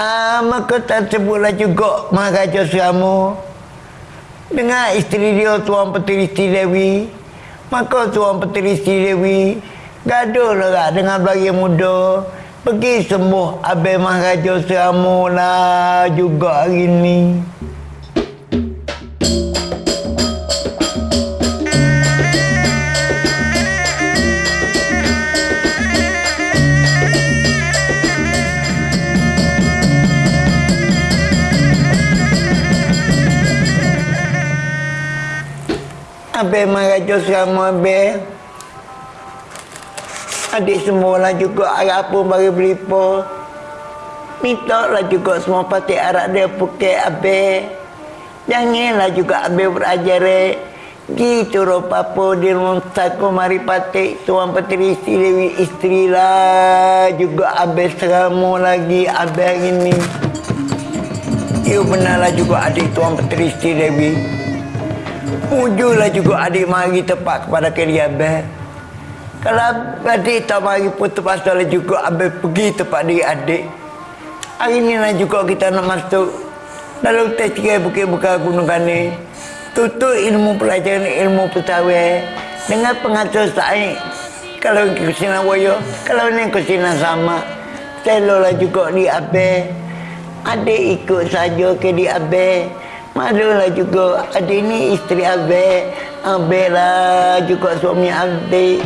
Ah, maka tak sebutlah juga Maharaja Seramu dengan isteri dia Tuan Petri Isteri Dewi. Maka Tuan Petri Isteri Dewi gaduh lah dengan belagi muda. Pergi sembuh Abang Maharaja Seramu lah juga hari ni. Abang Maharaja Seramu Abang. Adik semua lah juga harap pun bagi belipa. Minta lah juga semua pati harap dia pukul Abang. Janganlah juga berajar eh. Gitu rupa apa di rumah saku mari patik tuan petri Dewi isteri lah juga abang seramu lagi abang ini. You benarlah juga adik tuan petri Dewi. Ujunglah juga adik mari tepat kepada kiri abang. Kalau adik tak mari pun terpaksa lah juga abang pergi tempat diri adik. Hari ni lah juga kita nak masuk dalam tes tiga bukit buka gunung kani. Tutup ilmu pelajaran ilmu petawai dengan pengatur saya. Kalau ke sini wayo, kalau ni ke sini sama. Telolah juga di abe. Adik ikut saja ke di abe. Malulah juga adik ni isteri abe. Abe lah juga suami adik.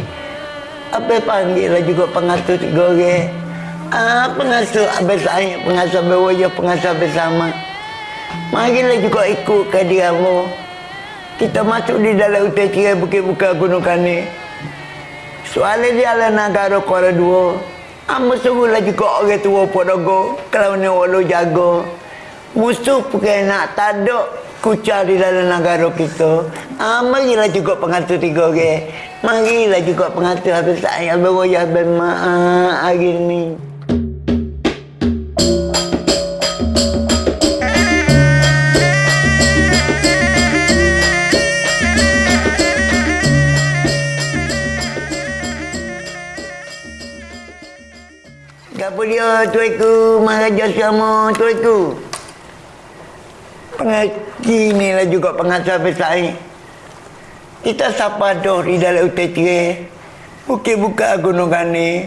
Abe panggil lah juga pengatur orang. Ah, pengasuh abe saya, pengasuh abe wayo, pengasuh abe sama. Marilah juga ikut ke dia mu. Kita masuk di dalam hutan tirai bukit buka gunung kani. Soalnya dia adalah negara Kuala Dua. Amba suruhlah juga orang tua podogo. Kalau ni walau jaga. Musuh bukan nak tadak kucar di dalam negara kita. Ah, marilah juga pengatur tiga orang. Marilah juga pengatur habis saya berwajah bermaaf hari ni. Apa dia tuaiku Maharaja sama tuaiku? Pengaji ni lah juga pengasal besar ni. Kita sapa dah di dalam tirai. Bukit buka gunung kani.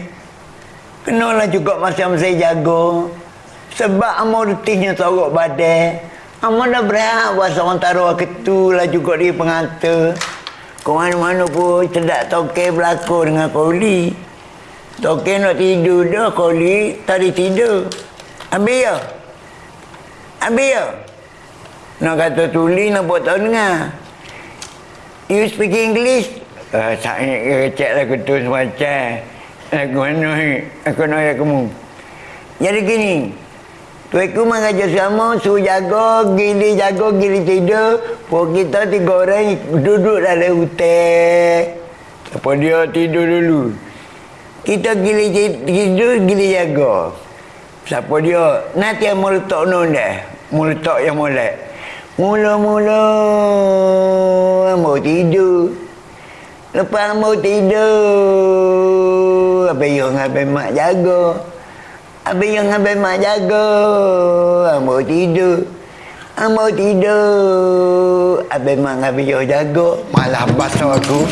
Kenalah juga masa-masa jago. Sebab amal rutihnya sorok badai. Amal dah berhak buat seorang taruh ketu lah juga di pengantar. Kau mana-mana pun cedak toke berlaku dengan koli. Toke nak tidur dah koli tadi tidur. Ambil ya? Ambil ya? Nak kata tuli nak buat tahu dengar. You speak English? Uh, saya cek lagu tu semacam. Lagu mana? Aku nak ayat kamu. Jadi gini. Tuiku mengajar sama, suruh jaga, gili jaga, gili tidur. Puk kita tiga orang duduk dalam hutan. Apa dia tidur dulu. Kita gili tidur, gili jaga. Siapa dia? Nanti yang meletak nun dah. Meletak yang molek. Mula-mula mau tidur. Lepas mau tidur, apa yang abang mak jaga. Apa yang abang mak jaga, mau tidur. Mau tidur, abang mak abang yang jaga. Malah basah aku.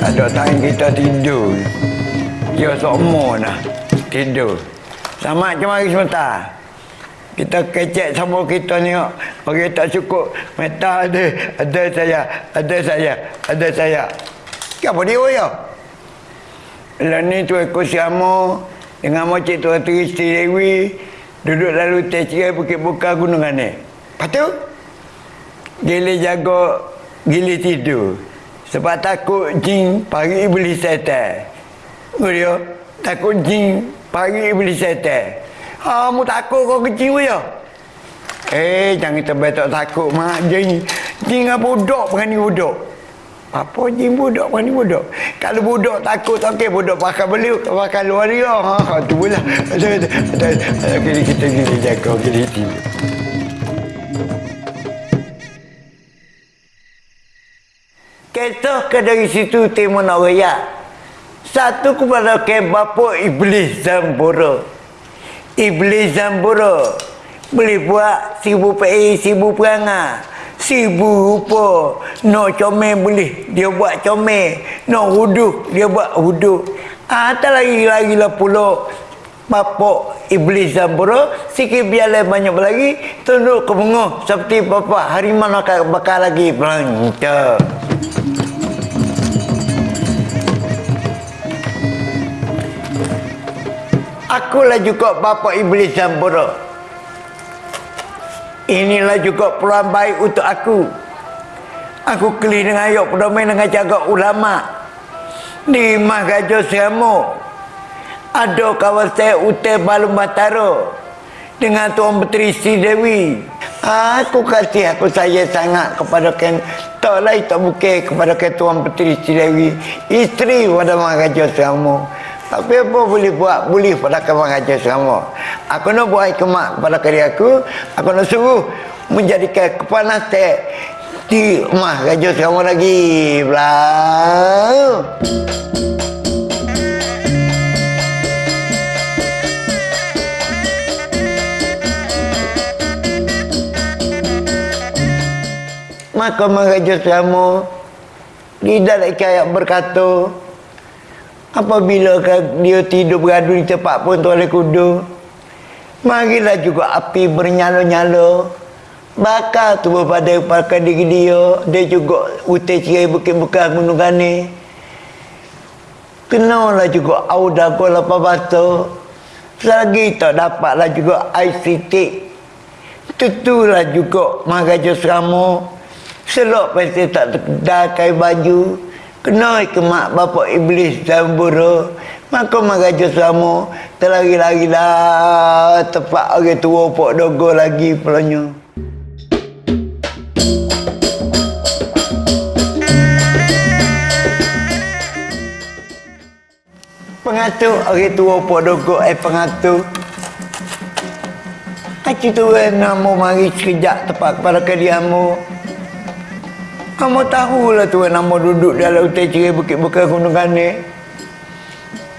Ada time kita tidur. Dia semua nak tidur. Sama macam hari sebentar. Kita kecek sama kita ni. Orang tak cukup. Meta ada. Ada saya. Ada saya. Ada saya. Kenapa dia ya? Lalu ni tu aku siamo. Dengan macam tu Hati Isteri Dewi. Duduk lalu teh cerai bukit buka gunungan ni. Lepas tu. Gili jaga. Gili tidur. Sebab takut jin pagi iblis setan. Takut jin pagi iblis setan. Kamu takut kau kecil ya? Eh, jangan terbaik tak takut mak. Jin apa budak berani budak. Apa jin budak berani budak? Kalau budak takut okey budak pakai beli pakai luar dia. Ha, tu pula. Ada kita kita jaga kita tidur. Kita ke dari situ timur nak raya. Satu kepada ke bapa iblis Zambura. Iblis Zambura boleh buat seribu PA, seribu perangai Seribu rupa. No comel boleh Dia buat comel. No huduh Dia buat huduh. Ah, tak lagi-lagi lah pula Bapak Iblis Zambura Sikit biarlah banyak lagi Tunduk ke bengah Seperti bapa Harimau akan bakar lagi Pelancar Akulah juga Bapak Iblis Zambura Inilah juga peluang baik untuk aku Aku keli dengan ayat pedomen dengan jaga ulama' di Mahraja Seramo ada kawasan Utai Balung Batara dengan Tuan Petri Sri Dewi. Aku kasih aku saya sangat kepada Ken tak lain tak bukan kepada Ken Tuan Petri Sri Dewi isteri pada Mahraja Seramo. Tapi apa boleh buat? Boleh pada kawan raja selama. Aku nak buat hikmat kepada kari aku. Aku nak suruh menjadikan kepanasan di rumah raja selama lagi. Belah. Maka Maharaja Selama Tidak ada kayak berkata Apabila dia tidur beradu di tempat pun tuan kudu Marilah juga api bernyala-nyala. Bakar tu pada pakai diri dia Dia juga utai cerai bukit-bukit gunung gani Kenalah juga auda ko lapa batu. Selagi tak dapatlah juga ICT Tentulah juga Maharaja Serama Selok pasti tak terkedakai baju Kena ke mak bapak iblis dan buru? Maka meraja sama Terlagi-lagi dah Tepat orang tua pok dogo lagi pelanya Pengatur orang tua pok dogo Eh pengatur Haji tu nama mari sekejap tepat kepada kediamu kamu tahulah tuan nama duduk dalam hutan cerai bukit-bukit gunung kane.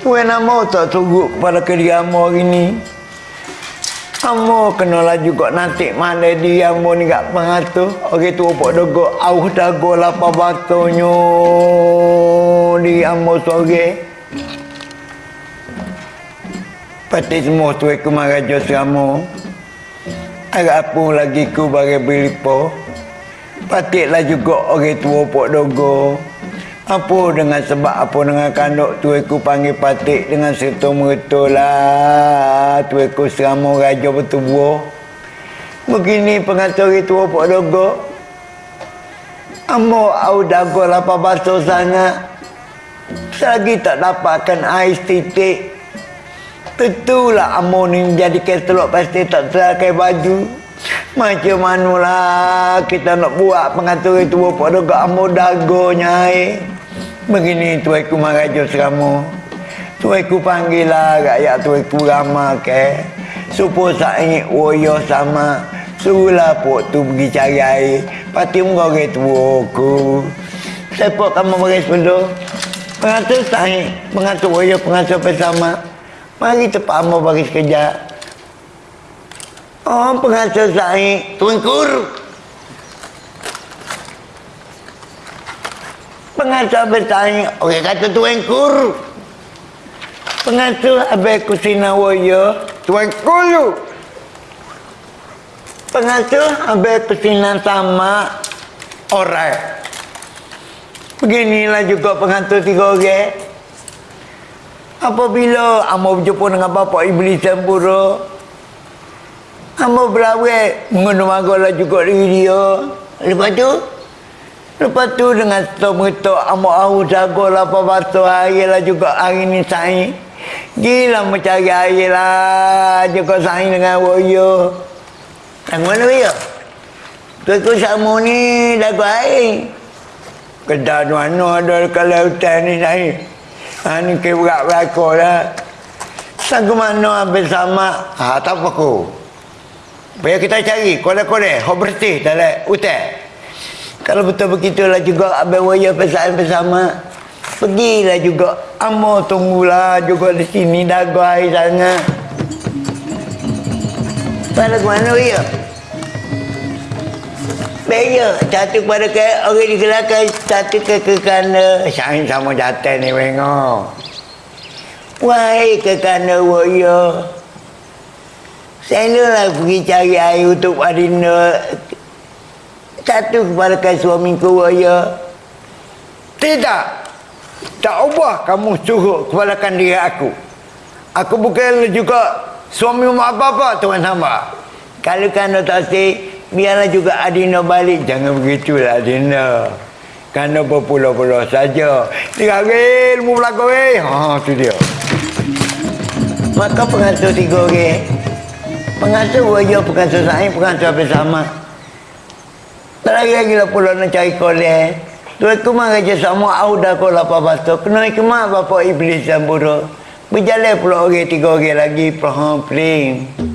Tuan nama tak tunggu kepada kediamu hari ni. Kamu kenalah juga nanti mana dia yang ni kat pengatur. Orang tu upuk dogo. Auh dago lapa batunya. Di amu sore. Pati semua tu aku marah jos kamu. Agak apa lagi ku bagi belipo. Patiklah juga orang tua pok dogo. Apa dengan sebab apa dengan kanduk tu aku panggil patik dengan serta merta lah. Tu aku serama raja bertubuh. Begini pengatur orang tua pok dogo. Amo au dago lapa basuh sangat. Selagi tak dapatkan air titik. Tentulah amo ni menjadi keselok pasti tak terakai baju. Macam mana lah kita nak buat pengatur itu pada ke ambo dagonya eh. Begini tu aku marajo seramu. Tu aku panggil lah rakyat tu aku ramah ke. Supaya saya ingin woyo sama. Suruhlah pok tu pergi cari air. Pati muka ke tu aku. Siapa kamu bagi sepuluh? Pengatur saya, pengatur woyo, pengatur bersama. Mari tepat ambo bagi sekejap. Oh, pengacara saya tuangkur. Pengacara bertanya, okey kata tuangkur. Pengacara abai kusina waya, tuangkur. Pengacara abai kusina sama orang. Beginilah juga pengatur tiga orang. Apabila Amo berjumpa dengan bapa Iblis Sempurna, Amba berawet mengenal juga diri dia. Lepas tu, lepas tu dengan setok amba ahu jaga lah apa batu air lah juga hari ni sain. Gila mencari air lah juga sain dengan woyo. Yang mana ya? Tu sama ni dagu air. Kedah mana ada kalau hutan ni sain. Ha ni ke berat lah. Sanggup mana habis sama? Ha tak apa. Biar kita cari kode-kode hok bersih dalam hutan. Kalau betul begitulah juga abang waya pesan bersama. Pergilah juga. Amo tunggulah juga di sini dagu air sangat. Pada mana ya? Beya, satu pada ke orang di belakang, satu ke ke. Sain sama jatuh ni wengok. Wahai ke kanan waya. Saya lah pergi cari air untuk Adina. Satu kepada ke suamiku waya. Tidak. Tak ubah kamu suruh kepalakan diri aku. Aku bukan juga suami mak apa-apa tuan hamba. Kalau kena tak si, biarlah juga Adina balik. Jangan begitulah Adina. Kerana berpulau-pulau saja. Tiga hari ilmu belakang eh. Ha, tu dia. Maka pengasuh tiga orang. Pengasuh wajah, pengasuh saya, pengasuh apa sama. Terakhir lagi lah pulau nak cari kolej. Tuan kemar raja sama auda kau lapar batu. Kena kemar bapa iblis dan buruk. Berjalan pula orang tiga orang lagi. Peling.